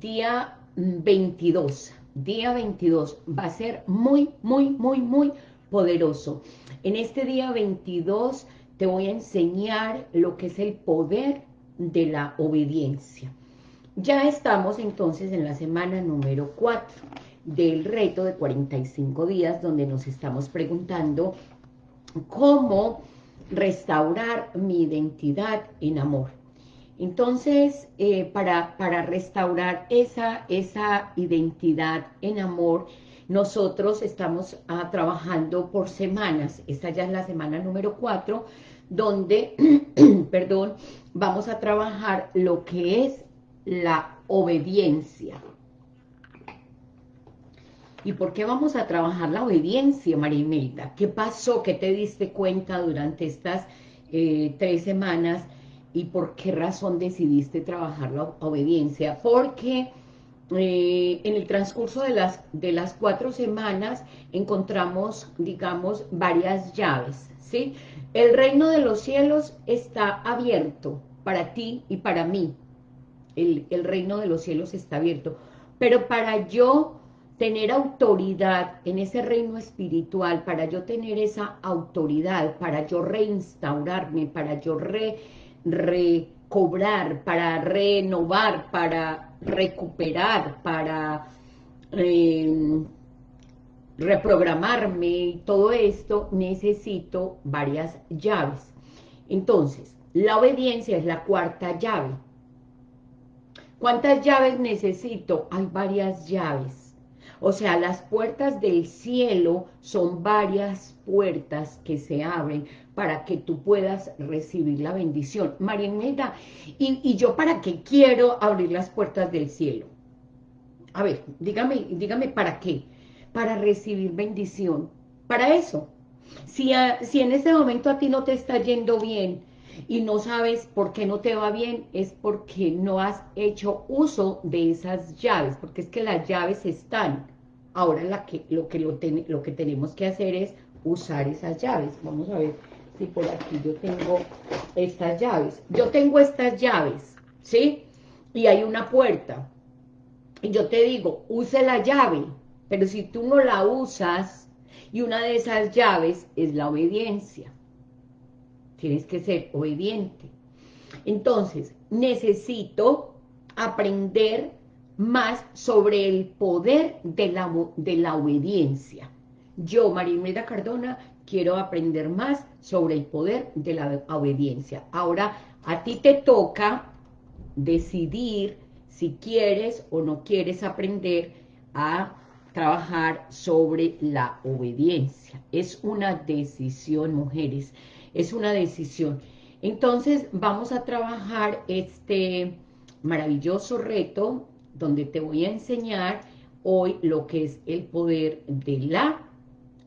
día 22, día 22, va a ser muy, muy, muy, muy poderoso. En este día 22 te voy a enseñar lo que es el poder de la obediencia. Ya estamos entonces en la semana número 4 del reto de 45 días, donde nos estamos preguntando cómo restaurar mi identidad en amor. Entonces, eh, para, para, restaurar esa, esa identidad en amor, nosotros estamos ah, trabajando por semanas. Esta ya es la semana número 4, donde, perdón, vamos a trabajar lo que es la obediencia. ¿Y por qué vamos a trabajar la obediencia, María Imelda? ¿Qué pasó? ¿Qué te diste cuenta durante estas eh, tres semanas? ¿Y por qué razón decidiste trabajar la obediencia? Porque eh, en el transcurso de las, de las cuatro semanas encontramos, digamos, varias llaves, ¿sí? El reino de los cielos está abierto para ti y para mí. El, el reino de los cielos está abierto. Pero para yo tener autoridad en ese reino espiritual, para yo tener esa autoridad, para yo reinstaurarme, para yo recobrar, para renovar, para recuperar, para em, reprogramarme y todo esto, necesito varias llaves. Entonces, la obediencia es la cuarta llave. ¿Cuántas llaves necesito? Hay varias llaves. O sea, las puertas del cielo son varias puertas que se abren para que tú puedas recibir la bendición. María Imelda, ¿y, ¿y, yo para qué quiero abrir las puertas del cielo? A ver, dígame, dígame para qué. Para recibir bendición. Para eso. Si, si en este momento a ti no te está yendo bien, y no sabes por qué no te va bien, es porque no has hecho uso de esas llaves, porque es que las llaves están. Ahora que, lo, que lo que tenemos que hacer es usar esas llaves. Vamos a ver si por aquí yo tengo estas llaves. Yo tengo estas llaves, ¿sí? Y hay una puerta. Y yo te digo, use la llave, pero si tú no la usas, y una de esas llaves es la obediencia. Tienes que ser obediente. Entonces, necesito aprender más sobre el poder de la, de la obediencia. Yo, María Cardona, quiero aprender más sobre el poder de la obediencia. Ahora, a ti te toca decidir si quieres o no quieres aprender a trabajar sobre la obediencia. Es una decisión, mujeres es una decisión. Entonces vamos a trabajar este maravilloso reto donde te voy a enseñar hoy lo que es el poder de la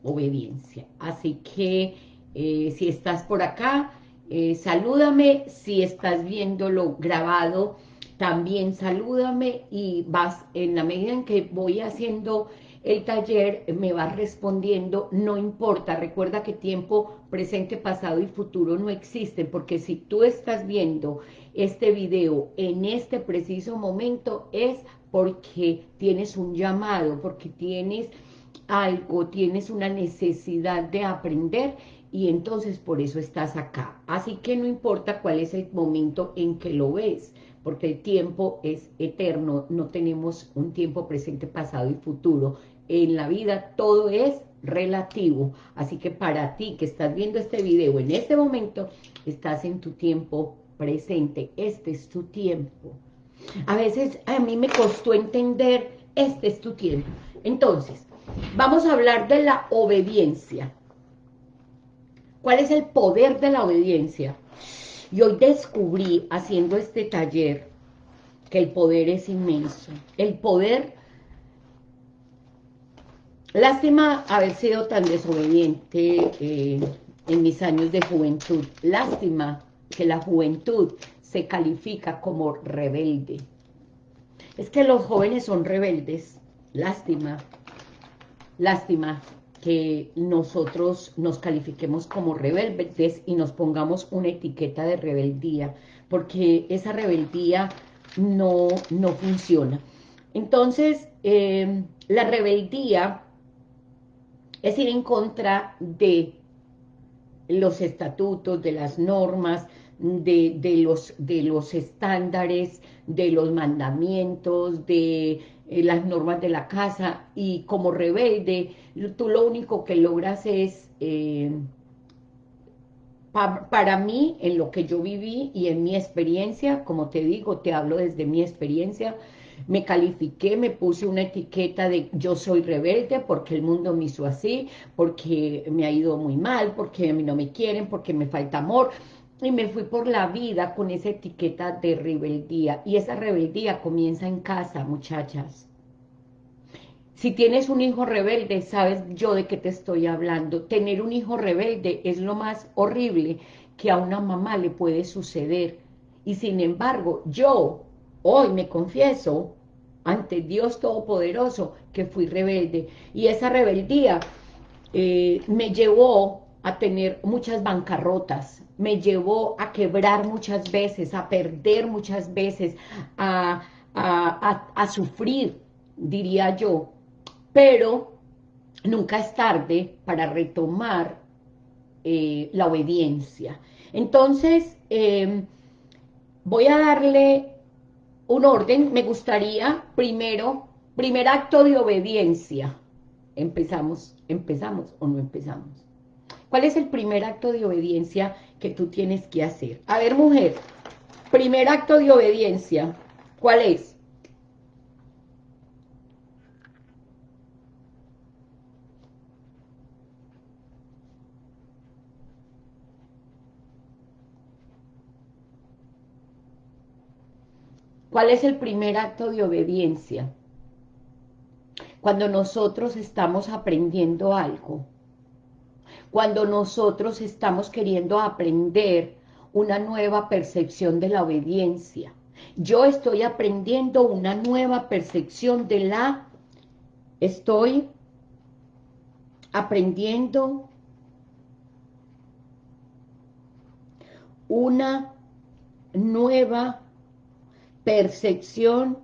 obediencia. Así que eh, si estás por acá, eh, salúdame, si estás viéndolo grabado, también salúdame y vas en la medida en que voy haciendo el taller me va respondiendo, no importa, recuerda que tiempo presente, pasado y futuro no existen, porque si tú estás viendo este video en este preciso momento es porque tienes un llamado, porque tienes algo, tienes una necesidad de aprender y entonces por eso estás acá. Así que no importa cuál es el momento en que lo ves, porque el tiempo es eterno, no tenemos un tiempo presente, pasado y futuro, en la vida todo es relativo, así que para ti que estás viendo este video en este momento, estás en tu tiempo presente, este es tu tiempo. A veces a mí me costó entender, este es tu tiempo. Entonces, vamos a hablar de la obediencia. ¿Cuál es el poder de la obediencia? Y hoy descubrí, haciendo este taller, que el poder es inmenso. El poder Lástima haber sido tan desobediente eh, en mis años de juventud. Lástima que la juventud se califica como rebelde. Es que los jóvenes son rebeldes. Lástima. Lástima que nosotros nos califiquemos como rebeldes y nos pongamos una etiqueta de rebeldía, porque esa rebeldía no, no funciona. Entonces, eh, la rebeldía es ir en contra de los estatutos, de las normas, de, los, de los estándares, de los mandamientos, de eh, las normas de la casa, y como rebelde, tú lo único que logras es, eh, para mí, en lo que yo viví y en mi experiencia, como te digo, te hablo desde mi experiencia, me califiqué, me puse una etiqueta de yo soy rebelde porque el mundo me hizo así, porque me ha ido muy mal, porque a mí no me quieren, porque me falta amor, y me fui por la vida con esa etiqueta de rebeldía, y esa rebeldía comienza en casa, muchachas. Si tienes un hijo rebelde, sabes yo de qué te estoy hablando. Tener un hijo rebelde es lo más horrible que a una mamá le puede suceder. Y sin embargo, yo Hoy me confieso ante Dios Todopoderoso que fui rebelde. Y esa rebeldía eh, me llevó a tener muchas bancarrotas, me llevó a quebrar muchas veces, a perder muchas veces, a, sufrir, diría yo. Pero nunca es tarde para retomar eh, la obediencia. Entonces, eh, voy a darle un orden, me gustaría primero, primer acto de obediencia. Empezamos, empezamos o no empezamos. ¿Cuál es el primer acto de obediencia que tú tienes que hacer? A ver, mujer, primer acto de obediencia, ¿cuál es? ¿Cuál es el primer acto de obediencia? Cuando nosotros estamos aprendiendo algo, cuando nosotros estamos queriendo aprender una nueva percepción de la obediencia. Yo estoy aprendiendo una nueva percepción de la... Estoy aprendiendo una nueva percepción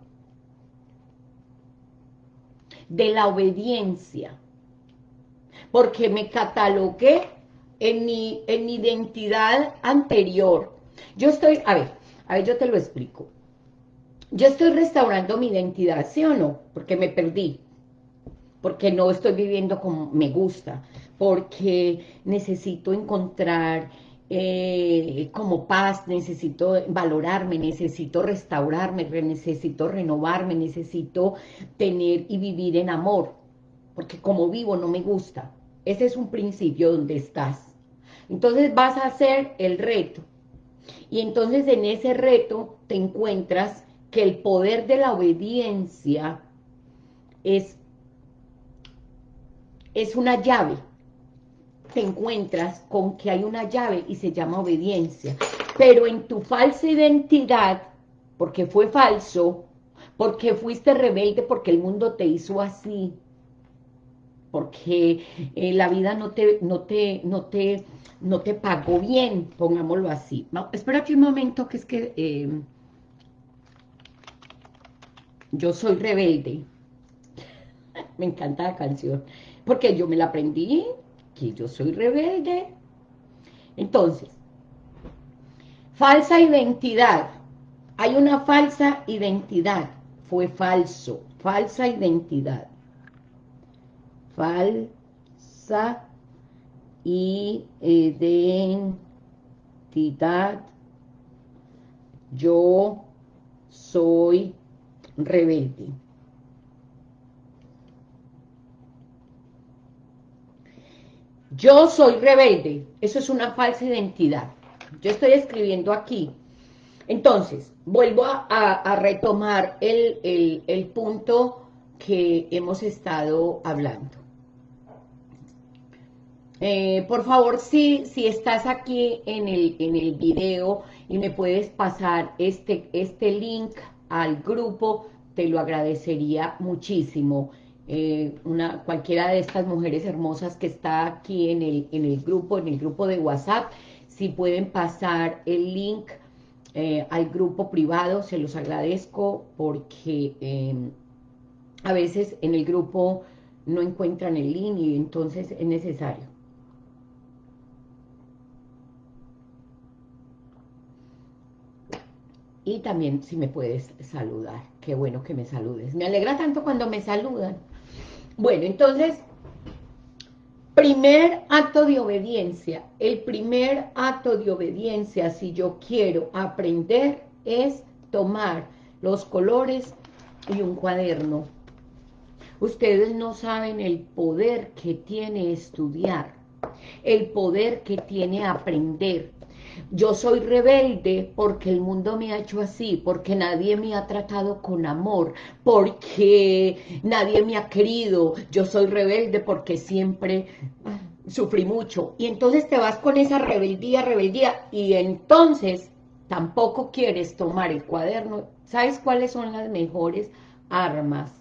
de la obediencia, porque me catalogué en mi, en mi identidad anterior. Yo estoy, a ver, a ver, yo te lo explico. Yo estoy restaurando mi identidad, ¿sí o no? Porque me perdí, porque no estoy viviendo como me gusta, porque necesito encontrar eh, como paz, necesito valorarme, necesito restaurarme, necesito renovarme, necesito tener y vivir en amor, porque como vivo no me gusta. Ese es un principio donde estás. Entonces vas a hacer el reto. Y entonces en ese reto te encuentras que el poder de la obediencia es, es una llave te encuentras con que hay una llave y se llama obediencia. Pero en tu falsa identidad, porque fue falso, porque fuiste rebelde, porque el mundo te hizo así, porque eh, la vida no te, no te, no te, no te pagó bien, pongámoslo así. No, espera aquí un momento, que es que em, yo soy rebelde. Me encanta la canción, porque yo me la aprendí que yo soy rebelde. Entonces, falsa identidad. Hay una falsa identidad. Fue falso. Falsa identidad. Falsa identidad. Yo soy rebelde. Yo soy rebelde. Eso es una falsa identidad. Yo estoy escribiendo aquí. Entonces, vuelvo a, retomar el, punto que hemos estado hablando. Eh, por favor, si, estás aquí en el, en el video y me puedes pasar este, este link al grupo, te lo agradecería muchísimo. Eh, una, cualquiera de estas mujeres hermosas que está aquí en el, en el grupo, en el grupo de WhatsApp, si pueden pasar el link eh, al grupo privado, se los agradezco porque em, a veces en el grupo no encuentran el link y entonces es necesario. Y también si me puedes saludar, qué bueno que me saludes. Me alegra tanto cuando me saludan. Bueno, entonces, primer acto de obediencia. El primer acto de obediencia, si yo quiero aprender, es tomar los colores y un cuaderno. Ustedes no saben el poder que tiene estudiar, el poder que tiene aprender. Yo soy rebelde porque el mundo me ha hecho así, porque nadie me ha tratado con amor, porque nadie me ha querido. Yo soy rebelde porque siempre ah, sufrí mucho. Y entonces te vas con esa rebeldía, rebeldía, y entonces tampoco quieres tomar el cuaderno. ¿Sabes cuáles son las mejores armas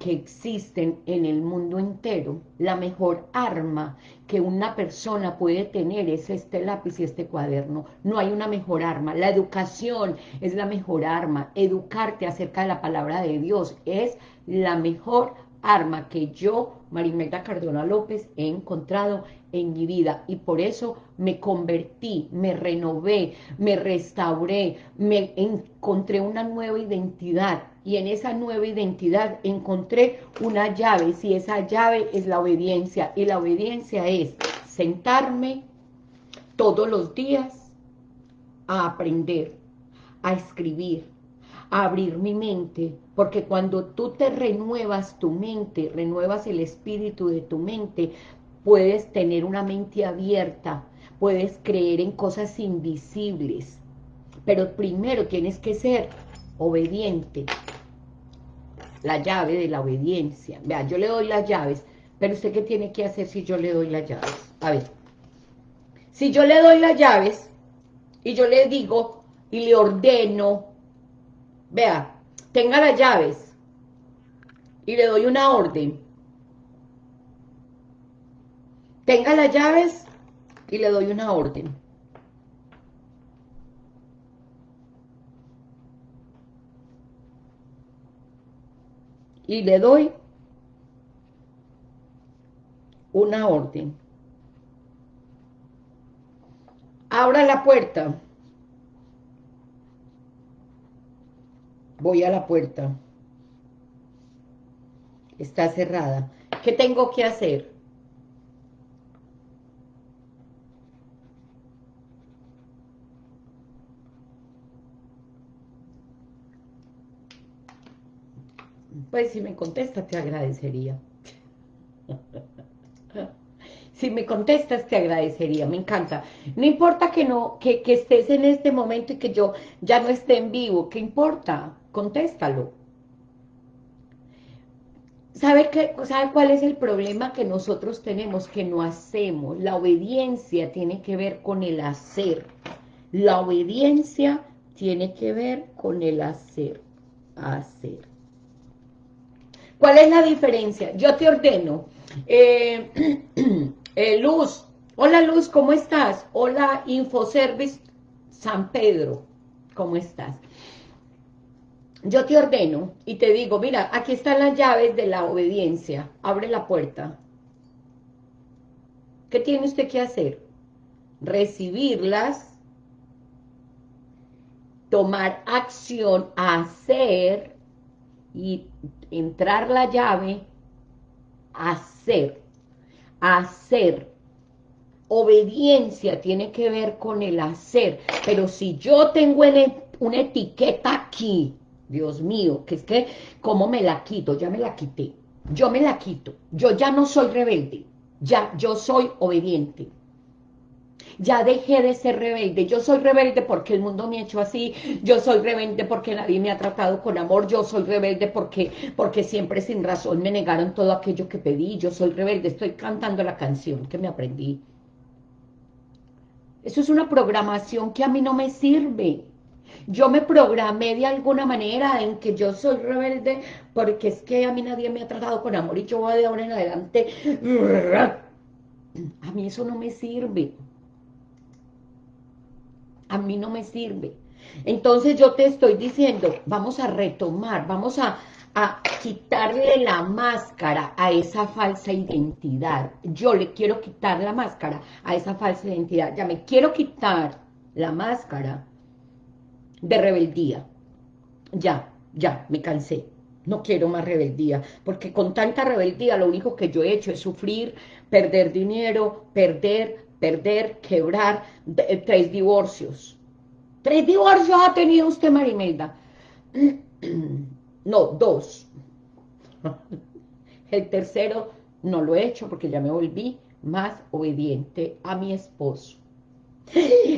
que existen en el mundo entero, la mejor arma que una persona puede tener es este lápiz y este cuaderno. No hay una mejor arma. La educación es la mejor arma. Educarte acerca de la palabra de Dios es la mejor arma que yo, Marimelda Cardona López, he encontrado en mi vida y por eso me convertí, me renové, me restauré, me encontré una nueva identidad. Y en esa nueva identidad encontré una llave, si esa llave es la obediencia y la obediencia es sentarme todos los días a aprender, a escribir, abrir mi mente, porque cuando tú te renuevas tu mente, renuevas el espíritu de tu mente, puedes tener una mente abierta, puedes creer en cosas invisibles, pero primero tienes que ser obediente. La llave de la obediencia. Vea, yo le doy las llaves, pero usted qué tiene que hacer si yo le doy las llaves. A ver, si yo le doy las llaves y yo le digo y le ordeno, vea, tenga las llaves y le doy una orden, tenga las llaves y le doy una orden. Y le doy una orden. Abra la puerta. Voy a la puerta. Está cerrada. ¿Qué tengo que hacer? Pues si me contestas te agradecería. si me contestas te agradecería, me encanta. No importa que no que, que, estés en este momento y que yo ya no esté en vivo, ¿qué importa? Contéstalo. ¿Sabe, qué, ¿Sabe cuál es el problema que nosotros tenemos? Que no hacemos. La obediencia tiene que ver con el hacer. La obediencia tiene que ver con el hacer. Hacer. ¿Cuál es la diferencia? Yo te ordeno. Eh, eh, Luz, hola Luz, ¿cómo estás? Hola Infoservice San Pedro, ¿cómo estás? Yo te ordeno y te digo, mira, aquí están las llaves de la obediencia, abre la puerta. ¿Qué tiene usted que hacer? Recibirlas, tomar acción, hacer y entrar la llave, hacer, hacer. Obediencia tiene que ver con el hacer, pero si yo tengo una etiqueta aquí, Dios mío, que es que, ¿cómo me la quito? Ya me la quité, yo me la quito, yo ya no soy rebelde, ya, yo soy obediente ya dejé de ser rebelde, yo soy rebelde porque el mundo me ha hecho así, yo soy rebelde porque nadie me ha tratado con amor, yo soy rebelde porque, porque siempre sin razón me negaron todo aquello que pedí, yo soy rebelde, estoy cantando la canción que me aprendí. Eso es una programación que a mí no me sirve. Yo me programé de alguna manera en que yo soy rebelde porque es que a mí nadie me ha tratado con amor y yo voy de ahora en adelante. A mí eso no me sirve a mí no me sirve. Entonces yo te estoy diciendo, vamos a retomar, vamos a, a quitarle la máscara a esa falsa identidad. Yo le quiero quitar la máscara a esa falsa identidad. Ya me quiero quitar la máscara de rebeldía. Ya, ya, me cansé. No quiero más rebeldía, porque con tanta rebeldía lo único que yo he hecho es sufrir, perder dinero, perder, perder, quebrar, eh, tres divorcios. Tres divorcios ha tenido usted, Marimelda. No, dos. El tercero no lo he hecho porque ya me volví más obediente a mi esposo.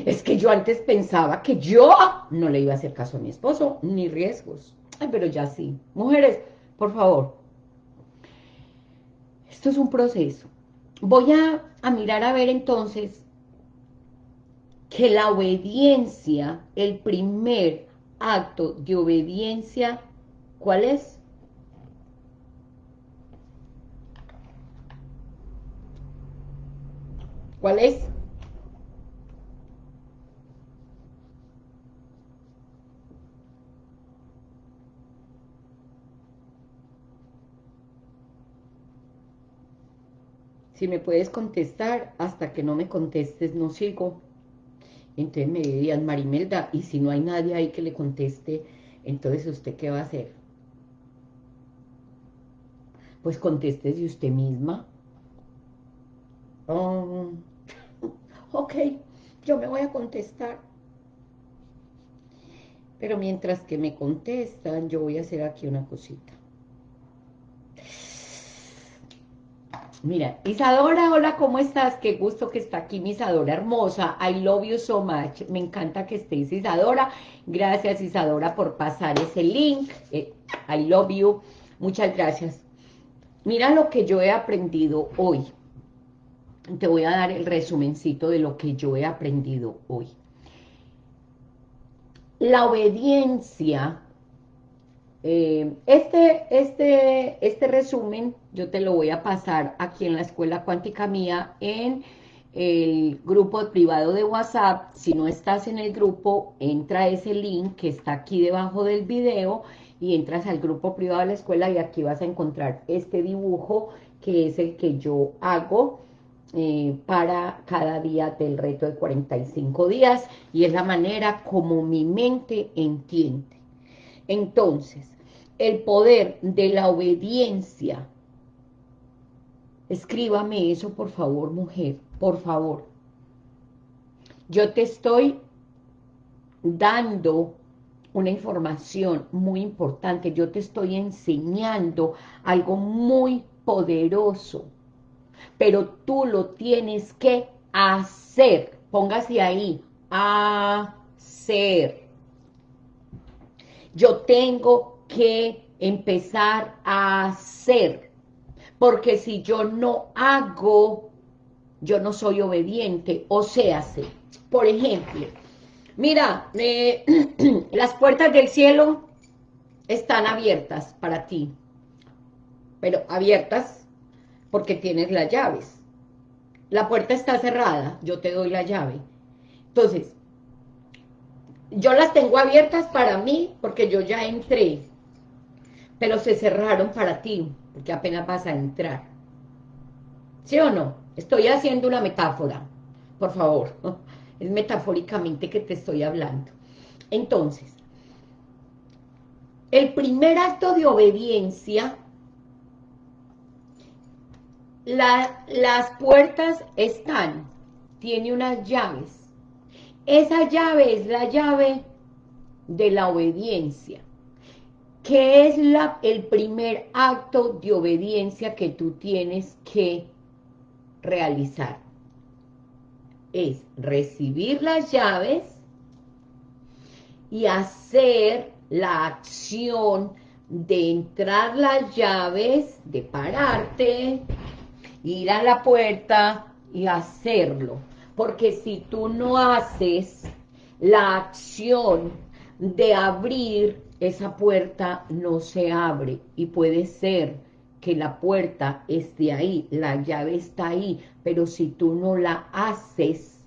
Es que yo antes pensaba que yo no le iba a hacer caso a mi esposo, ni riesgos. Ay, pero ya sí. Mujeres, por favor. Esto es un proceso. Voy a, a mirar a ver entonces que la obediencia, el primer acto de obediencia, ¿cuál es? ¿Cuál es? Si me puedes contestar, hasta que no me contestes no sigo. Entonces me dirían, Marimelda, y si no hay nadie ahí que le conteste, entonces ¿usted qué va a hacer? Pues contéstese usted misma. Oh, ok, yo me voy a contestar. Pero mientras que me contestan, yo voy a hacer aquí una cosita. Mira, Isadora, hola, ¿cómo estás? Qué gusto que está aquí mi Isadora hermosa. I love you so much. Me encanta que estés, Isadora. Gracias, Isadora, por pasar ese link. Eh, I love you. Muchas gracias. Mira lo que yo he aprendido hoy. Te voy a dar el resumencito de lo que yo he aprendido hoy. La obediencia eh, este, este, este resumen yo te lo voy a pasar aquí en la Escuela Cuántica Mía en el grupo privado de WhatsApp. Si no estás en el grupo, entra ese link que está aquí debajo del video y entras al grupo privado de la escuela y aquí vas a encontrar este dibujo que es el que yo hago eh, para cada día del reto de 45 días y es la manera como mi mente entiende. Entonces, el poder de la obediencia. Escríbame eso, por favor, mujer, por favor. Yo te estoy dando una información muy importante, yo te estoy enseñando algo muy poderoso, pero tú lo tienes que hacer, póngase ahí, hacer. Yo tengo que empezar a hacer, porque si yo no hago, yo no soy obediente, o sea, por ejemplo, mira, eh, las puertas del cielo están abiertas para ti, pero abiertas porque tienes las llaves. La puerta está cerrada, yo te doy la llave. Entonces, yo las tengo abiertas para mí porque yo ya entré, pero se cerraron para ti, porque apenas vas a entrar. ¿Sí o no? Estoy haciendo una metáfora, por favor. Es metafóricamente que te estoy hablando. Entonces, el primer acto de obediencia, las puertas están, tiene unas llaves. Esa llave es la llave de la obediencia. ¿Qué es la, el primer acto de obediencia que tú tienes que realizar? Es recibir las llaves y hacer la acción de entrar las llaves, de pararte, ir a la puerta y hacerlo. Porque si tú no haces la acción de abrir esa puerta no se abre. Y puede ser que la puerta esté ahí, la llave está ahí, pero si tú no la haces,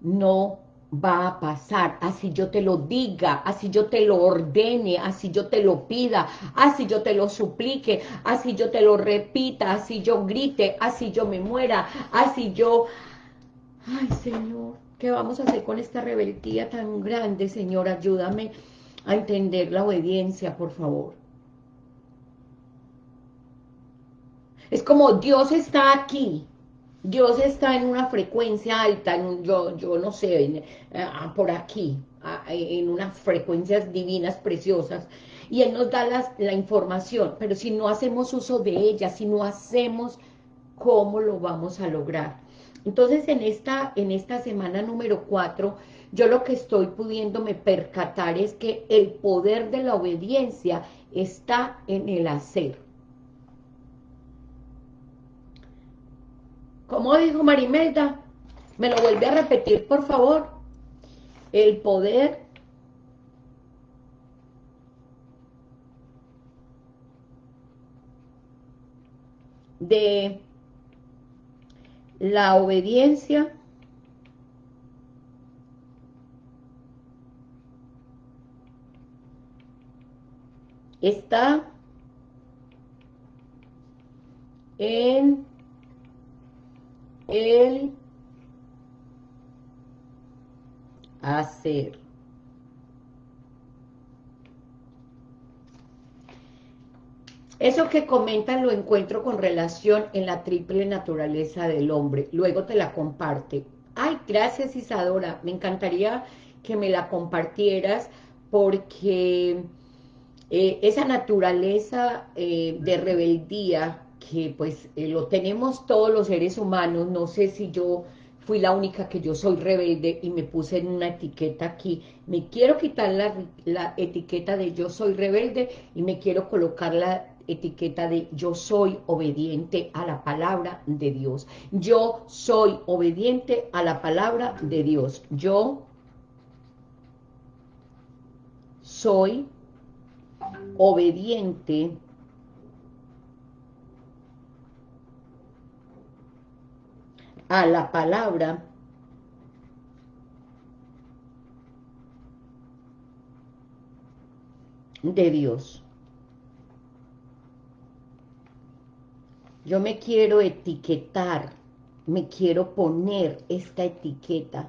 no va a pasar, así yo te lo diga, así yo te lo ordene, así yo te lo pida, así yo te lo suplique, así yo te lo repita, así yo grite, así yo me muera, así yo... Ay, Señor, ¿qué vamos a hacer con esta rebeldía tan grande, Señor? Ayúdame a entender la obediencia, por favor. Es como Dios está aquí, Dios está en una frecuencia alta, yo, yo no sé, eh, ah, por aquí, ah, en unas frecuencias divinas, preciosas, y Él nos da la información, pero si no hacemos uso de ella, si no hacemos, ¿cómo lo vamos a lograr? Entonces, en esta, en esta semana número 4, yo lo que estoy pudiéndome percatar es que el poder de la obediencia está en el hacer. ¿Cómo dijo Marimelda? ¿Me lo vuelve a repetir, por favor? El poder de la obediencia está en el hacer. Eso que comentan lo encuentro con relación en la triple naturaleza del hombre. Luego te la comparte. Ay, gracias Isadora. Me encantaría que me la compartieras porque eh, esa naturaleza eh, de rebeldía que pues eh, lo tenemos todos los seres humanos, no sé si yo fui la única que yo soy rebelde y me puse en una etiqueta aquí, me quiero quitar la, la etiqueta de yo soy rebelde y me quiero colocar la etiqueta de yo soy obediente a la palabra de Dios. Yo soy obediente a la palabra de Dios. Yo soy obediente a la palabra de Dios. Yo me quiero etiquetar, me quiero poner esta etiqueta.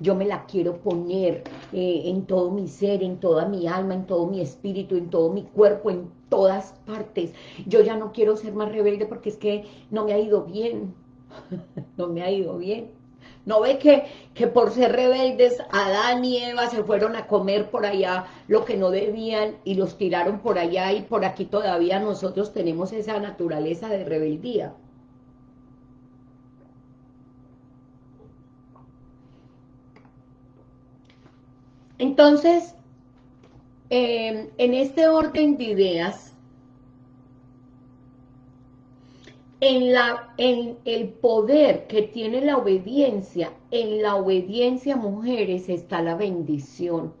Yo me la quiero poner eh, en todo mi ser, en toda mi alma, en todo mi espíritu, en todo mi cuerpo, en todas partes. Yo ya no quiero ser más rebelde porque es que no me ha ido bien. no me ha ido bien. ¿No ve que, que por ser rebeldes Adán y Eva se fueron a comer por allá lo que no debían y los tiraron por allá y por aquí todavía nosotros tenemos esa naturaleza de rebeldía? Entonces, eh, en este orden de ideas, en, la, en el poder que tiene la obediencia, en la obediencia, mujeres, está la bendición.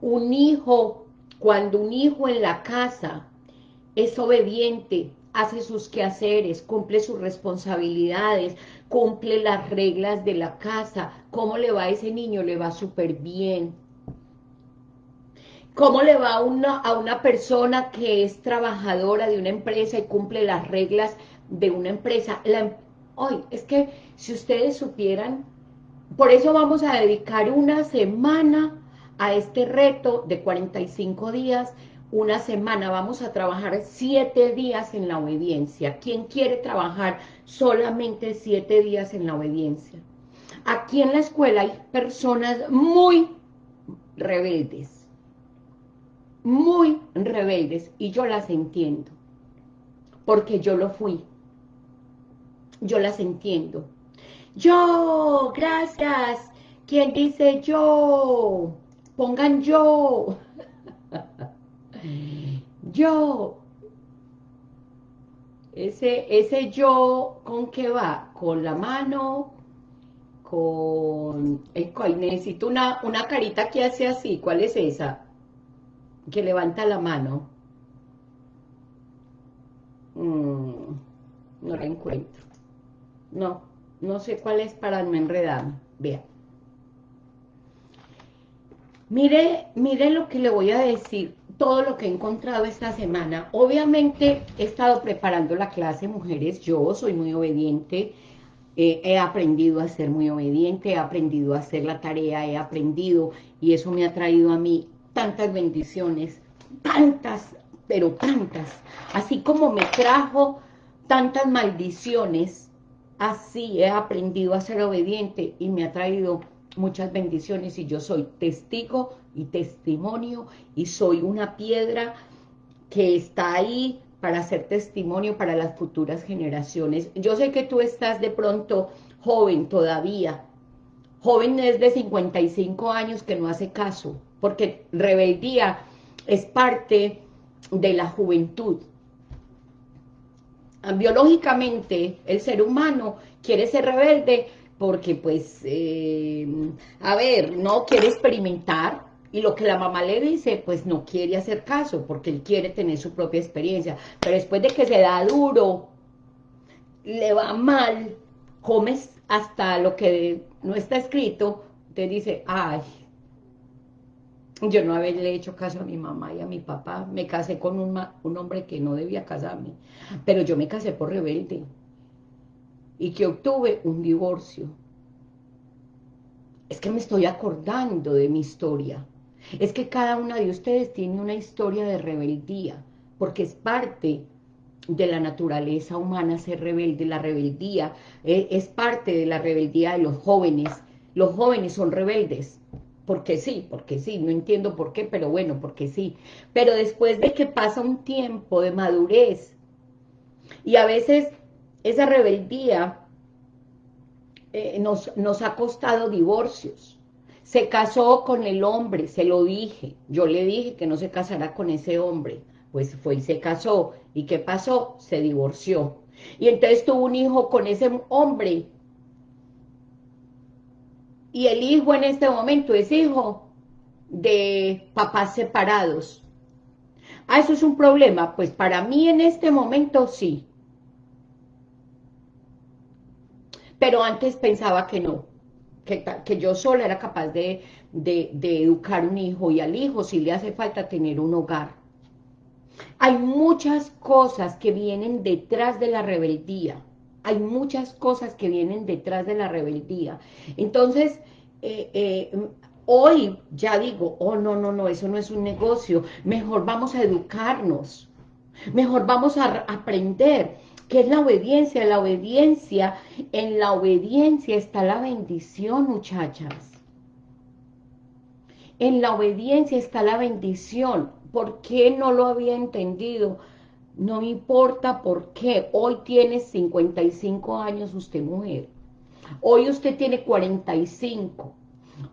Un hijo, cuando un hijo en la casa es obediente, hace sus quehaceres, cumple sus responsabilidades, cumple las reglas de la casa, ¿cómo le va a ese niño? Le va súper bien. ¿Cómo le va una, a una persona que es trabajadora de una empresa y cumple las reglas de una empresa. Hoy, es que si ustedes supieran, por eso vamos a dedicar una semana a este reto de 45 días, una semana, vamos a trabajar siete días en la obediencia. ¿Quién quiere trabajar solamente siete días en la obediencia? Aquí en la escuela hay personas muy rebeldes, muy rebeldes, y yo las entiendo, porque yo lo fui yo las entiendo. Yo, gracias. ¿Quién dice yo? Pongan yo. yo. Ese, ese yo, ¿con qué va? Con la mano, con... necesito una, una carita que hace así. ¿Cuál es esa? Que levanta la mano. Mm, no la encuentro. No, no sé cuál es para no enredar. Vea. Mire, mire lo que le voy a decir, todo lo que he encontrado esta semana. Obviamente he estado preparando la clase Mujeres, yo soy muy obediente, eh, he aprendido a ser muy obediente, he aprendido a hacer la tarea, he aprendido, y eso me ha traído a mí tantas bendiciones, tantas, pero tantas, así como me trajo tantas maldiciones, así he aprendido a ser obediente y me ha traído muchas bendiciones y yo soy testigo y testimonio y soy una piedra que está ahí para ser testimonio para las futuras generaciones. Yo sé que tú estás de pronto joven todavía, joven es de 55 años que no hace caso, porque rebeldía es parte de la juventud. Biológicamente, el ser humano quiere ser rebelde porque pues, eh, a ver, no quiere experimentar, y lo que la mamá le dice, pues no quiere hacer caso, porque él quiere tener su propia experiencia, pero después de que se da duro, le va mal, comes hasta lo que no está escrito, te dice, ay, yo no haberle hecho caso a mi mamá y a mi papá, me casé con un, un hombre que no debía casarme, pero yo me casé por rebelde, y que obtuve un divorcio. Es que me estoy acordando de mi historia. Es que cada una de ustedes tiene una historia de rebeldía, porque es parte de la naturaleza humana ser rebelde. La rebeldía eh, es parte de la rebeldía de los jóvenes. Los jóvenes son rebeldes, porque sí, porque sí, no entiendo por qué, pero bueno, porque sí. Pero después de que pasa un tiempo de madurez, y a veces esa rebeldía eh, nos, nos ha costado divorcios. Se casó con el hombre, se lo dije. Yo le dije que no se casará con ese hombre. Pues fue y se casó. ¿Y qué pasó? Se divorció. Y entonces tuvo un hijo con ese hombre. Y el hijo en este momento es hijo de papás separados. ¿Ah, eso es un problema? Pues para mí en este momento sí. pero antes pensaba que no, que, que yo sola era capaz de, de, de educar un hijo, y al hijo sí le hace falta tener un hogar. Hay muchas cosas que vienen detrás de la rebeldía, hay muchas cosas que vienen detrás de la rebeldía. Entonces, eh, eh, hoy ya digo, oh, no, no, no, eso no es un negocio, mejor vamos a educarnos, mejor vamos a aprender, ¿Qué es la obediencia? La obediencia, en la obediencia está la bendición, muchachas. En la obediencia está la bendición. ¿Por qué no lo había entendido? No me importa por qué. Hoy tiene 55 años usted mujer. Hoy usted tiene 45.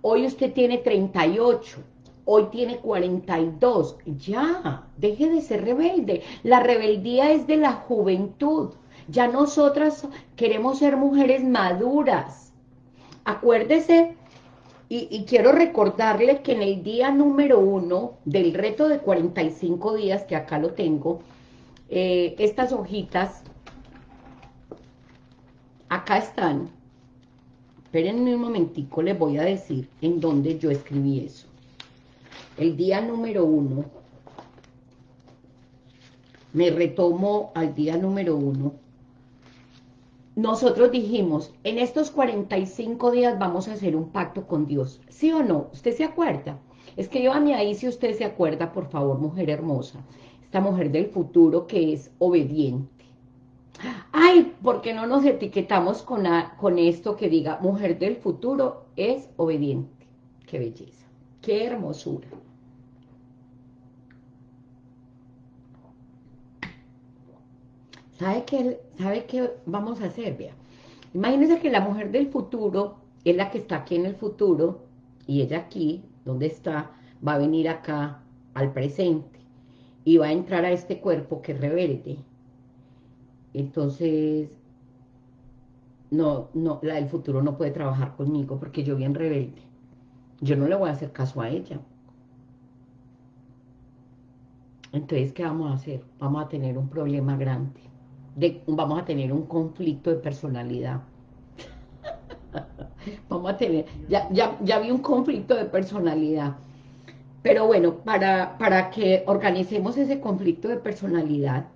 Hoy usted tiene 38 hoy tiene 42, ya, deje de ser rebelde, la rebeldía es de la juventud, ya nosotras queremos ser mujeres maduras, acuérdese, y, quiero recordarle que en el día número uno del reto de 45 días, que acá lo tengo, eh, estas hojitas, acá están, espérenme un momentico, les voy a decir en dónde yo escribí eso el día número uno, me retomo al día número uno, nosotros dijimos, en estos 45 días vamos a hacer un pacto con Dios. ¿Sí o no? ¿Usted se acuerda? Escríbame ahí si usted se acuerda, por favor, mujer hermosa. Esta mujer del futuro que es obediente. Ay, ¿por qué no nos etiquetamos con, con esto que diga, mujer del futuro es obediente? Qué belleza, qué hermosura. ¿Sabe qué, ¿Sabe qué vamos a hacer? Vea. Imagínense que la mujer del futuro es la que está aquí en el futuro y ella aquí, donde está, va a venir acá al presente y va a entrar a este cuerpo que es rebelde. Entonces, no, no, la del futuro no puede trabajar conmigo porque yo bien rebelde. Yo no le voy a hacer caso a ella. Entonces, ¿qué vamos a hacer? Vamos a tener un problema grande vamos a tener un conflicto de personalidad. vamos a tener, ya, ya, ya vi un conflicto de personalidad. Pero bueno, para, para que organicemos ese conflicto de personalidad,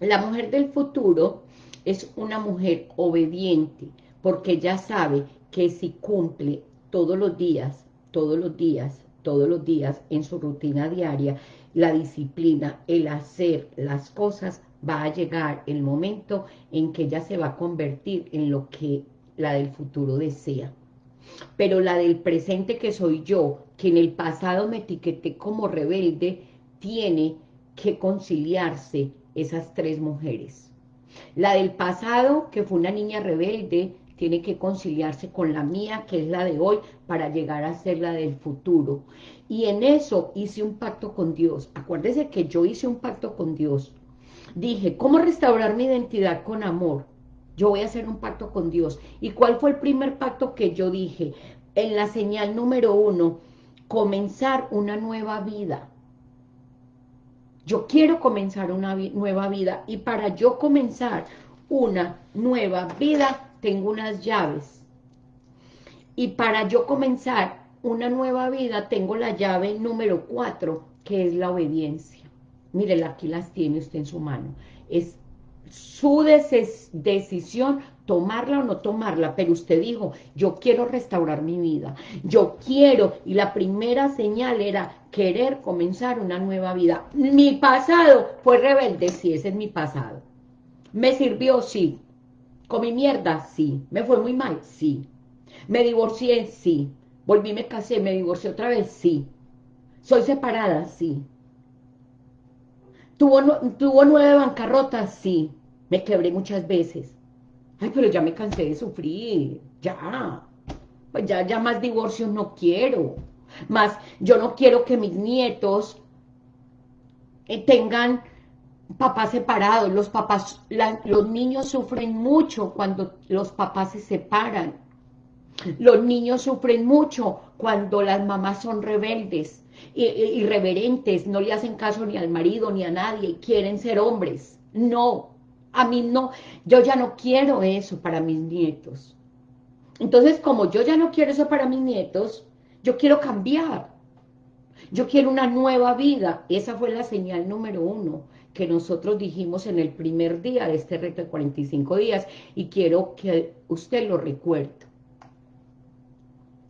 la mujer del futuro es una mujer obediente, porque ya sabe que si cumple todos los días, todos los días, todos los días en su rutina diaria, la disciplina, el hacer las cosas, va a llegar el momento en que ella se va a convertir en lo que la del futuro desea. Pero la del presente que soy yo, que en el pasado me etiqueté como rebelde, tiene que conciliarse esas tres mujeres. La del pasado, que fue una niña rebelde, tiene que conciliarse con la mía, que es la de hoy, para llegar a ser la del futuro. Y en eso hice un pacto con Dios. Acuérdese que yo hice un pacto con Dios. Dije, ¿cómo restaurar mi identidad con amor? Yo voy a hacer un pacto con Dios. ¿Y cuál fue el primer pacto que yo dije? En la señal número uno, comenzar una nueva vida. Yo quiero comenzar una nueva vida y para yo comenzar una nueva vida tengo unas llaves. Y para yo comenzar una nueva vida tengo la llave número cuatro, que es la obediencia. Mire, aquí las tiene usted en su mano. Es su decisión tomarla o no tomarla, pero usted dijo, yo quiero restaurar mi vida, yo quiero, y la primera señal era querer comenzar una nueva vida. Mi pasado fue rebelde, sí, ese es mi pasado. ¿Me sirvió? Sí. ¿Comí mierda? Sí. ¿Me fue muy mal? Sí. ¿Me divorcié? Sí. ¿Volví, me casé, me divorcié otra vez? Sí. ¿Soy separada? Sí. ¿Tuvo, ¿Tuvo nueve bancarrotas? Sí. Me quebré muchas veces. Ay, pero ya me cansé de sufrir. Ya. Pues ya, ya más divorcios no quiero. Más, yo no quiero que mis nietos eh, tengan papás separados. Los papás, los niños sufren mucho cuando los papás se separan. Los niños sufren mucho cuando las mamás son rebeldes, irreverentes, no le hacen caso ni al marido ni a nadie, quieren ser hombres. No, a mí no, yo ya no quiero eso para mis nietos. Entonces, como yo ya no quiero eso para mis nietos, yo quiero cambiar. Yo quiero una nueva vida. Esa fue la señal número uno que nosotros dijimos en el primer día de este reto de 45 días y quiero que usted lo recuerde.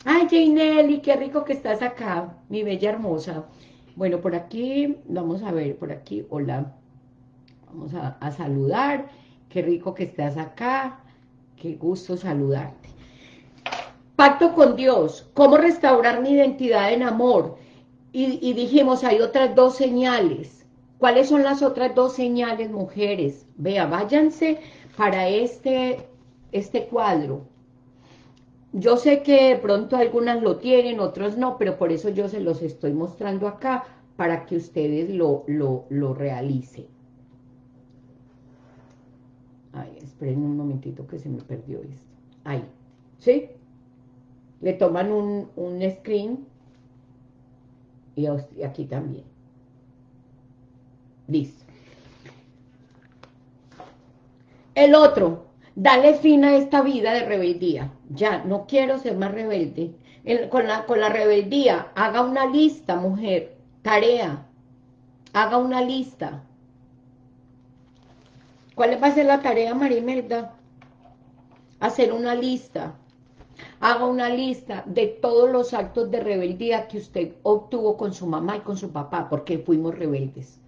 Ay, Jainelli, qué rico que estás acá, mi bella hermosa. Bueno, por aquí, vamos a ver, por aquí, hola. Vamos a, saludar. Qué rico que estás acá. Qué gusto saludarte. Pacto con Dios. ¿Cómo restaurar mi identidad en amor? Y, dijimos, hay otras dos señales. ¿Cuáles son las otras dos señales, mujeres? Vea, váyanse para este, este cuadro. Yo sé que de pronto algunas lo tienen, otros no, pero por eso yo se los estoy mostrando acá, para que ustedes lo, lo, lo realicen. Ay, esperen un momentito que se me perdió esto. Ahí, ¿sí? Le toman un, screen y aquí también. Listo. El otro, dale fin a esta vida de rebeldía. Ya, no quiero ser más rebelde. con, la, con la rebeldía, haga una lista, mujer, tarea. Haga una lista. ¿Cuál va a ser la tarea, Marimelda? Hacer una lista. Haga una lista de todos los actos de rebeldía que usted obtuvo con su mamá y con su papá, porque fuimos rebeldes.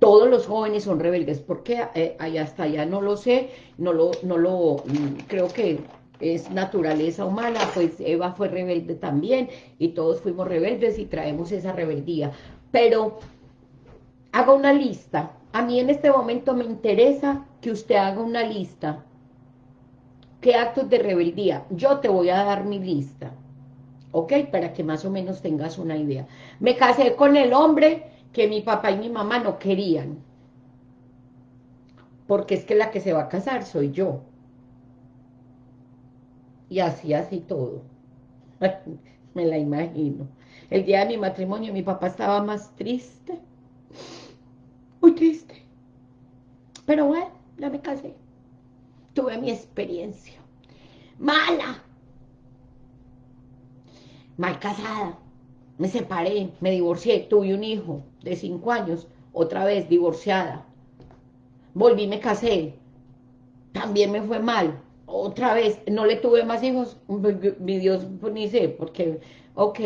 Todos los jóvenes son rebeldes, porque eh, hasta allá no lo sé, no lo, no lo, mm, creo que es naturaleza humana, pues Eva fue rebelde también, y todos fuimos rebeldes y traemos esa rebeldía. Pero haga una lista. A mí en este momento me interesa que usted haga una lista. ¿Qué actos de rebeldía? Yo te voy a dar mi lista. ¿Ok? Para que más o menos tengas una idea. Me casé con el hombre que mi papá y mi mamá no querían. Porque es que la que se va a casar soy yo. Y así, así todo. Me la imagino. El día de mi matrimonio mi papá estaba más triste. Muy triste. Pero bueno, ya me casé. Tuve mi experiencia. Mala. Mal casada. me separé, me divorcié, tuve un hijo de cinco años, otra vez divorciada, volví, me casé, también me fue mal, otra vez, no le tuve más hijos, mi Dios, pues ni sé, porque, ok,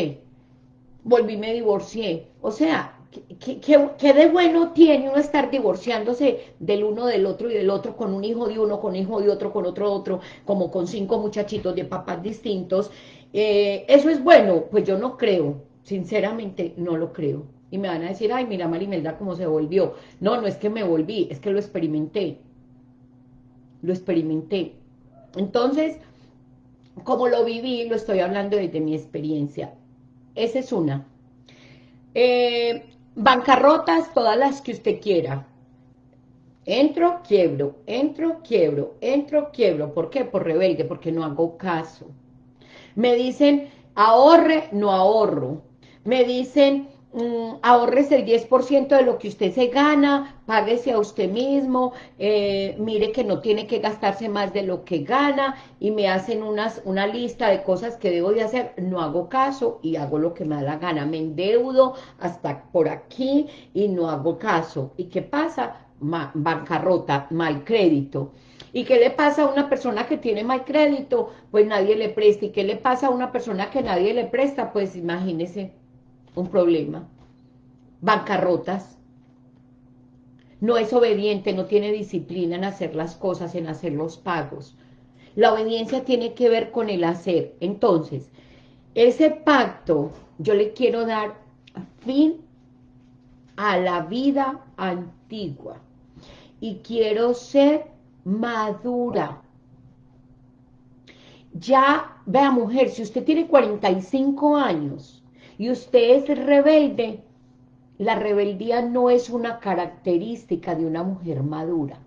volví, me divorcié, o sea, ¿Qué, de bueno tiene uno estar divorciándose del uno del otro y del otro con un hijo de uno, con hijo de otro, con otro otro, como con cinco muchachitos de papás distintos? Eh, ¿Eso es bueno? Pues yo no creo, sinceramente no lo creo. Y me van a decir, ay, mira Marimelda cómo se volvió. No, no es que me volví, es que lo experimenté. Lo experimenté. Entonces, como lo viví, lo estoy hablando desde mi experiencia. Esa es una. Eh, bancarrotas, todas las que usted quiera. Entro, quiebro, entro, quiebro, entro, quiebro. ¿Por qué? Por rebelde, porque no hago caso. Me dicen, ahorre, no ahorro. Me dicen, Mm, ahorres el 10% de lo que usted se gana, páguese a usted mismo, eh, mire que no tiene que gastarse más de lo que gana y me hacen unas, una lista de cosas que debo de hacer, no hago caso y hago lo que me da la gana, me endeudo hasta por aquí y no hago caso. ¿Y qué pasa? bancarrota, mal crédito. ¿Y qué le pasa a una persona que tiene mal crédito? Pues nadie le presta. ¿Y qué le pasa a una persona que nadie le presta? Pues imagínese, un problema. Bancarrotas. No es obediente, no tiene disciplina en hacer las cosas, en hacer los pagos. La obediencia tiene que ver con el hacer. Entonces, ese pacto, yo le quiero dar fin a la vida antigua. Y quiero ser madura. Ya, vea mujer, si usted tiene 45 años y usted es rebelde, la rebeldía no es una característica de una mujer madura.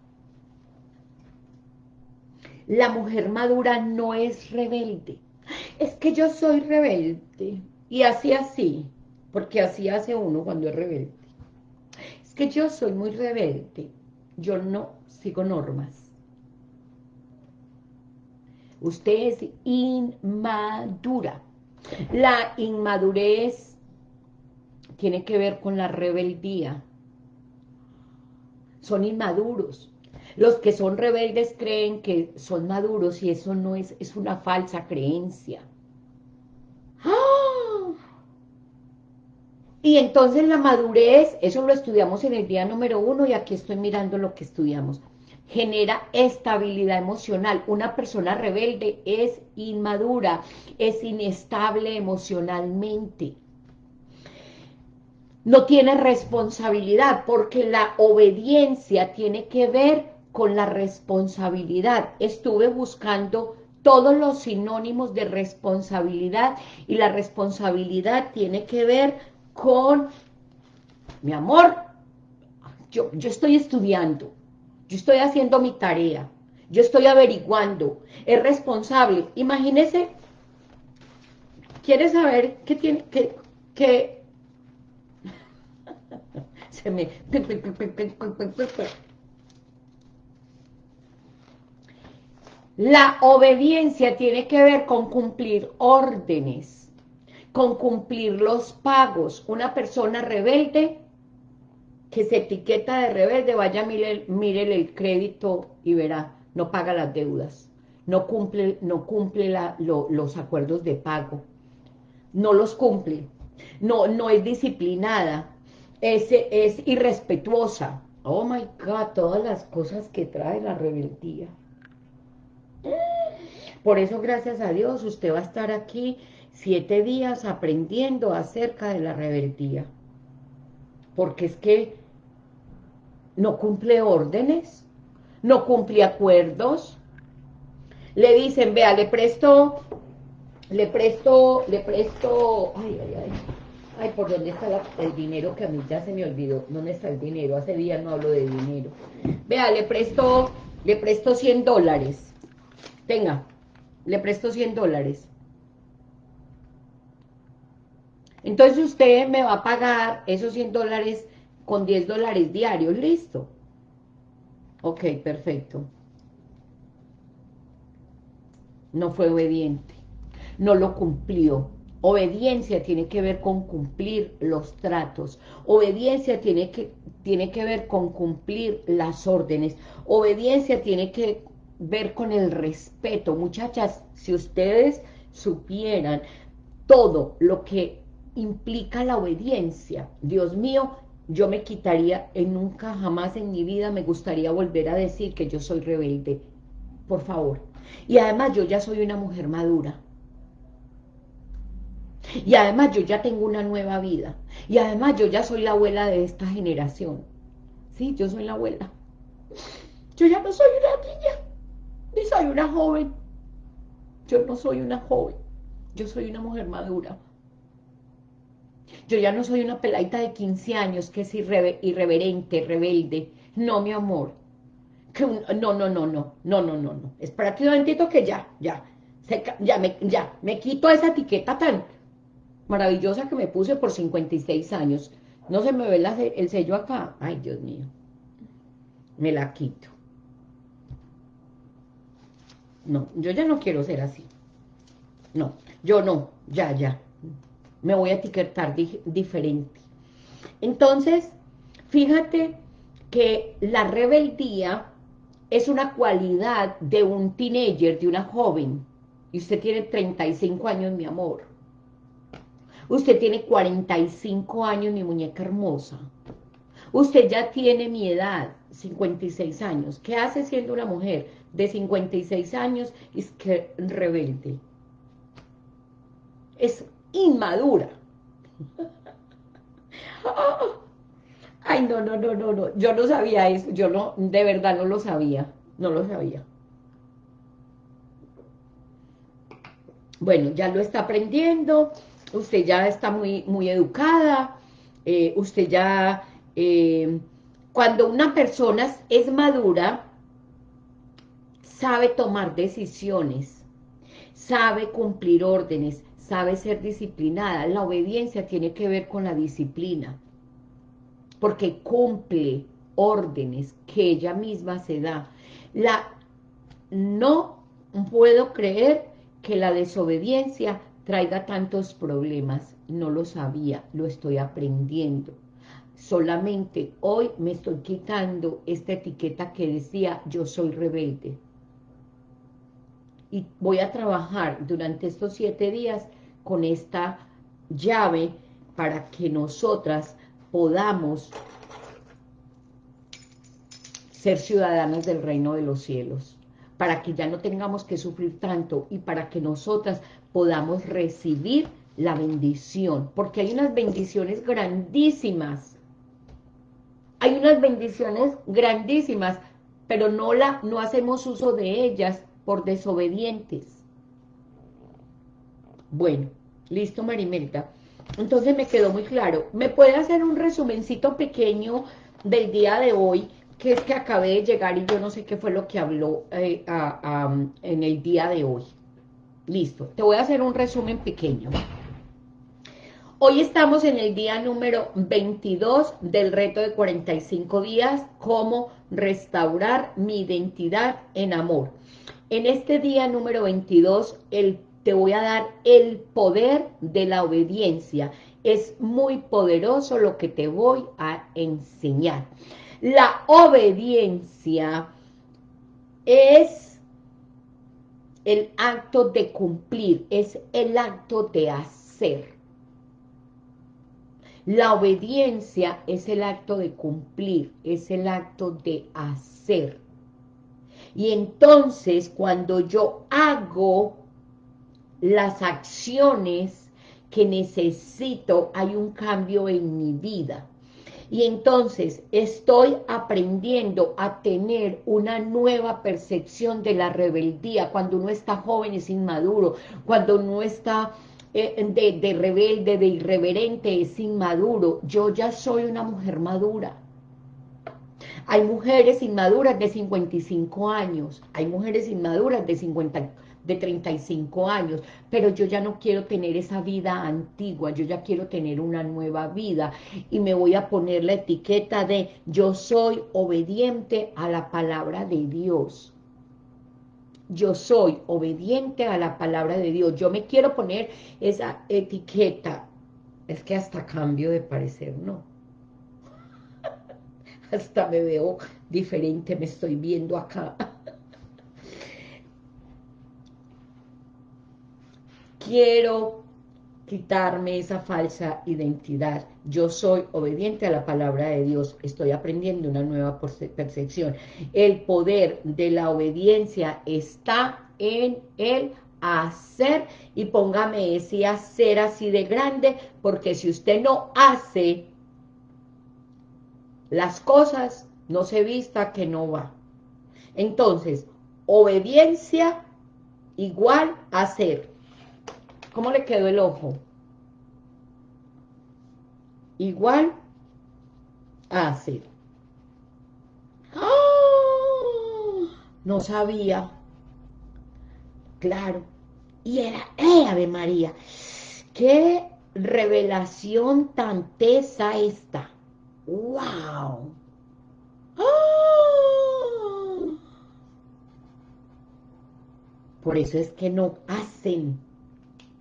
La mujer madura no es rebelde. Es que yo soy rebelde. Y así así, porque así hace uno cuando es rebelde. Es que yo soy muy rebelde. Yo no sigo normas. Usted es inmadura. La inmadurez tiene que ver con la rebeldía. Son inmaduros. Los que son rebeldes creen que son maduros y eso no es, es una falsa creencia. ¡Ah! Y entonces la madurez, eso lo estudiamos en el día número uno y aquí estoy mirando lo que estudiamos genera estabilidad emocional. Una persona rebelde es inmadura, es inestable emocionalmente. No tiene responsabilidad porque la obediencia tiene que ver con la responsabilidad. Estuve buscando todos los sinónimos de responsabilidad y la responsabilidad tiene que ver con, mi amor, yo, yo estoy estudiando, yo estoy haciendo mi tarea, yo estoy averiguando, es responsable. Imagínese, ¿quiere saber qué tiene, que, que, se me, la obediencia tiene que ver con cumplir órdenes, con cumplir los pagos. Una persona rebelde que se etiqueta de rebelde, vaya, mire, el crédito y verá, no paga las deudas, no cumple, no cumple los acuerdos de pago, no los cumple, no, no es disciplinada, es, es irrespetuosa. Oh my God, todas las cosas que trae la rebeldía. Por eso, gracias a Dios, usted va a estar aquí siete días aprendiendo acerca de la rebeldía. Porque es que no cumple órdenes, no cumple acuerdos. Le dicen, vea, le presto, le presto, le presto, ay, ay, ay, ay, ¿por dónde está el dinero que a mí ya se me olvidó? ¿Dónde está el dinero? Hace días no hablo de dinero. Vea, le presto, le presto 100 dólares. Tenga, le presto 100 dólares. Entonces usted me va a pagar esos 100 dólares con 10 dólares diarios, listo. Ok, perfecto. No fue obediente, no lo cumplió, Obediencia tiene que ver con cumplir los tratos. Obediencia tiene que, tiene que ver con cumplir las órdenes. Obediencia tiene que ver con el respeto. Muchachas, si ustedes supieran todo lo que implica la obediencia, Dios mío, yo me quitaría, en nunca jamás en mi vida me gustaría volver a decir que yo soy rebelde. Por favor. Y además yo ya soy una mujer madura. Y además yo ya tengo una nueva vida. Y además yo ya soy la abuela de esta generación. Sí, yo soy la abuela. Yo ya no soy una niña, ni soy una joven. Yo no soy una joven. Yo soy una mujer madura. Yo ya no soy una peladita de 15 años que es irreverente, rebelde. No, mi amor. Que no, no, no, no, no, no, no, no. Espérate un momentito que ya, ya, ya, me, ya, me quito esa etiqueta tan maravillosa que me puse por 56 años. No se me ve el sello acá. Ay, Dios mío. Me la quito. No, yo ya no quiero ser así. No, yo no, ya, ya. Me voy a etiquetar diferente. Entonces, fíjate que la rebeldía es una cualidad de un teenager, de una joven. Y usted tiene 35 años, mi amor. Usted tiene 45 años, mi muñeca hermosa. Usted ya tiene mi edad, 56 años. ¿Qué hace siendo una mujer de 56 años? Es que rebelde. Es inmadura. Ay, no, no, no, no, no. Yo no sabía eso. Yo no, de verdad no lo sabía. No lo sabía. Bueno, ya lo está aprendiendo usted ya está muy, muy educada, eh, usted ya, eh, cuando una persona es madura, sabe tomar decisiones, sabe cumplir órdenes, sabe ser disciplinada. La obediencia tiene que ver con la disciplina, porque cumple órdenes que ella misma se da. La, no puedo creer que la desobediencia traiga tantos problemas. No lo sabía, lo estoy aprendiendo. Solamente hoy me estoy quitando esta etiqueta que decía yo soy rebelde. Y voy a trabajar durante estos siete días con esta llave para que nosotras podamos ser ciudadanas del reino de los cielos, para que ya no tengamos que sufrir tanto y para que nosotras podamos recibir la bendición, porque hay unas bendiciones grandísimas, hay unas bendiciones grandísimas, pero no, la, no hacemos uso de ellas por desobedientes. Bueno, listo Marimelta. Entonces me quedó muy claro. ¿Me puede hacer un resumencito pequeño del día de hoy? Que es que acabé de llegar y yo no sé qué fue lo que habló eh, en el día de hoy. Listo, te voy a hacer un resumen pequeño. Hoy estamos en el día número 22 del reto de 45 días, cómo restaurar mi identidad en amor. En este día número 22, el, te voy a dar el poder de la obediencia. Es muy poderoso lo que te voy a enseñar. La obediencia es el acto de cumplir, es el acto de hacer. La obediencia es el acto de cumplir, es el acto de hacer. Y entonces cuando yo hago las acciones que necesito, hay un cambio en mi vida. Y entonces estoy aprendiendo a tener una nueva percepción de la rebeldía. Cuando uno está joven es inmaduro, cuando uno está eh, de, de rebelde, de irreverente, es inmaduro. Yo ya soy una mujer madura. Hay mujeres inmaduras de 55 años, hay mujeres inmaduras de 50 de 35 años, pero yo ya no quiero tener esa vida antigua, yo ya quiero tener una nueva vida y me voy a poner la etiqueta de yo soy obediente a la palabra de Dios. yo soy obediente a la palabra de Dios. Yo me quiero poner esa etiqueta. Es que hasta cambio de parecer, no. hasta me veo diferente, me estoy viendo acá. Quiero quitarme esa falsa identidad. Yo soy obediente a la palabra de Dios. Estoy aprendiendo una nueva percepción. El poder de la obediencia está en el hacer y póngame ese hacer así de grande porque si usted no hace las cosas, no se vista que no va. Entonces, obediencia igual hacer. ¿Cómo le quedó el ojo? Igual a hacer. ¡Ah! No sabía. Claro. Y era, ¡eh, Ave María! ¡Qué revelación tan tesa esta! ¡Wow! ¡Ah! Por eso es que no hacen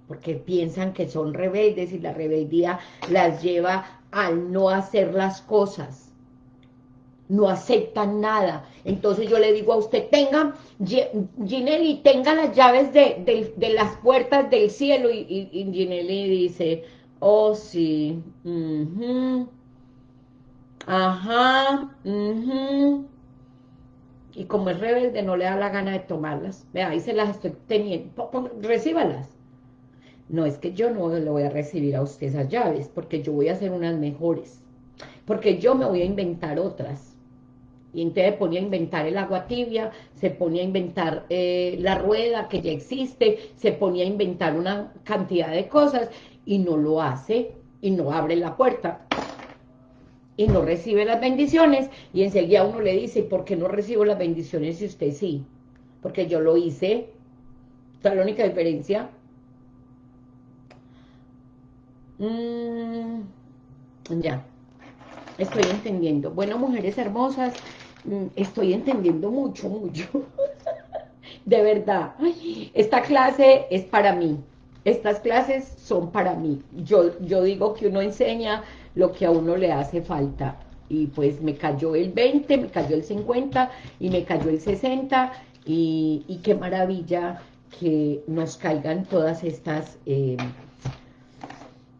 porque piensan que son rebeldes y la rebeldía las lleva al no hacer las cosas. No aceptan nada. Entonces yo le digo a usted, tenga, Ginelli, tenga las llaves de, las puertas del cielo. Y, Ginelli dice, oh sí, ajá, y como es rebelde no le da la gana de tomarlas. Vea, ahí se las estoy teniendo, recíbalas. No, es que yo no le voy a recibir a usted esas llaves, porque yo voy a hacer unas mejores. Porque yo me voy a inventar otras. Y entonces ponía a inventar el agua tibia, se ponía a inventar eh, la rueda que ya existe, se ponía a inventar una cantidad de cosas y no lo hace y no abre la puerta y no recibe las bendiciones y enseguida uno le dice, ¿por qué no recibo las bendiciones si usted sí? Porque yo lo hice. La única diferencia. Mm, ya, estoy entendiendo. Bueno, mujeres hermosas, mm, estoy entendiendo mucho, mucho. de verdad, esta clase es para mí. Estas clases son para mí. Yo, yo digo que uno enseña lo que a uno le hace falta. Y pues me cayó el 20, me cayó el 50 y me cayó el 60. Y, y qué maravilla que nos caigan todas estas... Eh,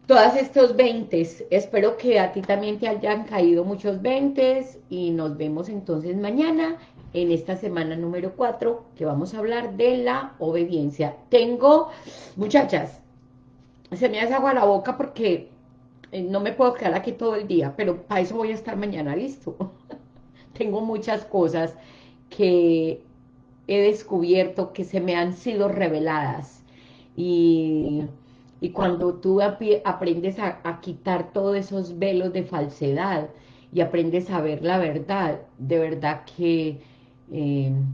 todas estos 20, espero que a ti también te hayan caído muchos 20 y nos vemos entonces mañana en esta semana número 4 que vamos a hablar de la obediencia. Tengo, muchachas, se me hace agua la boca porque eh, no me puedo quedar aquí todo el día, pero para eso voy a estar mañana listo. Tengo muchas cosas que he descubierto que se me han sido reveladas y y cuando tú aprendes a, quitar todos esos velos de falsedad y aprendes a ver la verdad, de verdad que, em,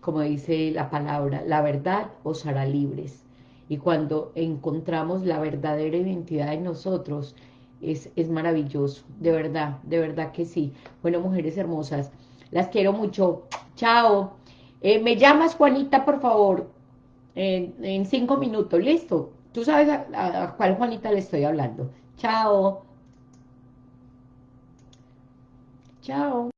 como dice la palabra, la verdad os hará libres. Y cuando encontramos la verdadera identidad en nosotros, es, es maravilloso, de verdad, de verdad que sí. Bueno, mujeres hermosas, las quiero mucho. Chao. Eh, me llamas, Juanita, por favor, en, en cinco minutos. ¿Listo? Tú sabes a, cuál Juanita le estoy hablando. Chao. Chao.